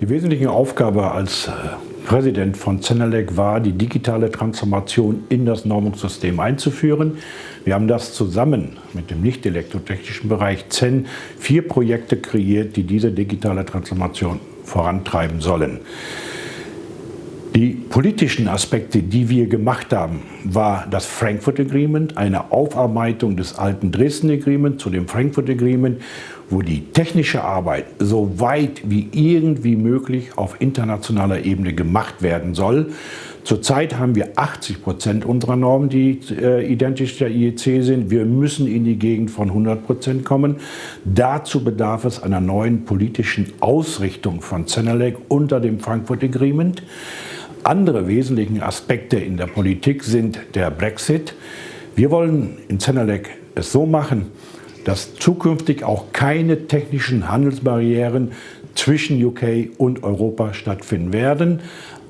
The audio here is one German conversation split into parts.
Die wesentliche Aufgabe als äh, Präsident von Zenelec war, die digitale Transformation in das Normungssystem einzuführen. Wir haben das zusammen mit dem nicht elektrotechnischen Bereich ZEN vier Projekte kreiert, die diese digitale Transformation vorantreiben sollen. Die politischen Aspekte, die wir gemacht haben, war das Frankfurt Agreement, eine Aufarbeitung des alten Dresden Agreement zu dem Frankfurt Agreement, wo die technische Arbeit so weit wie irgendwie möglich auf internationaler Ebene gemacht werden soll. Zurzeit haben wir 80 Prozent unserer Normen, die äh, identisch der IEC sind. Wir müssen in die Gegend von 100 Prozent kommen. Dazu bedarf es einer neuen politischen Ausrichtung von Zenelec unter dem Frankfurt Agreement. Andere wesentliche Aspekte in der Politik sind der Brexit. Wir wollen in Zenelec es so machen, dass zukünftig auch keine technischen Handelsbarrieren zwischen UK und Europa stattfinden werden.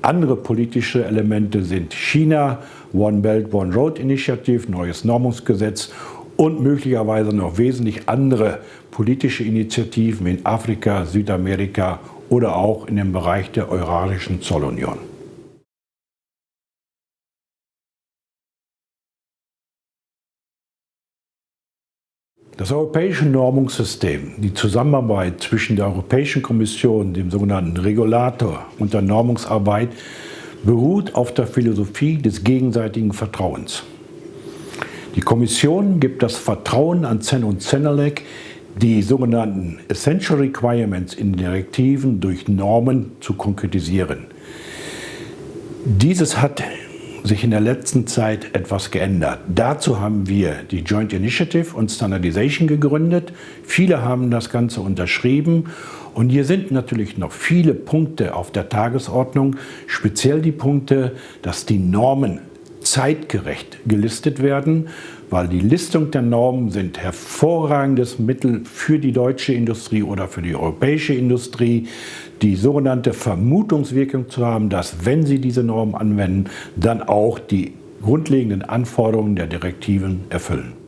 Andere politische Elemente sind China, One Belt, One Road Initiative, neues Normungsgesetz und möglicherweise noch wesentlich andere politische Initiativen in Afrika, Südamerika oder auch in dem Bereich der Eurasischen Zollunion. Das europäische Normungssystem, die Zusammenarbeit zwischen der Europäischen Kommission, dem sogenannten Regulator und der Normungsarbeit beruht auf der Philosophie des gegenseitigen Vertrauens. Die Kommission gibt das Vertrauen an CEN und CENELEC, die sogenannten Essential Requirements in Direktiven durch Normen zu konkretisieren. Dieses hat sich in der letzten Zeit etwas geändert. Dazu haben wir die Joint Initiative und Standardization gegründet. Viele haben das Ganze unterschrieben und hier sind natürlich noch viele Punkte auf der Tagesordnung, speziell die Punkte, dass die Normen zeitgerecht gelistet werden, weil die Listung der Normen sind hervorragendes Mittel für die deutsche Industrie oder für die europäische Industrie, die sogenannte Vermutungswirkung zu haben, dass wenn sie diese Normen anwenden, dann auch die grundlegenden Anforderungen der Direktiven erfüllen.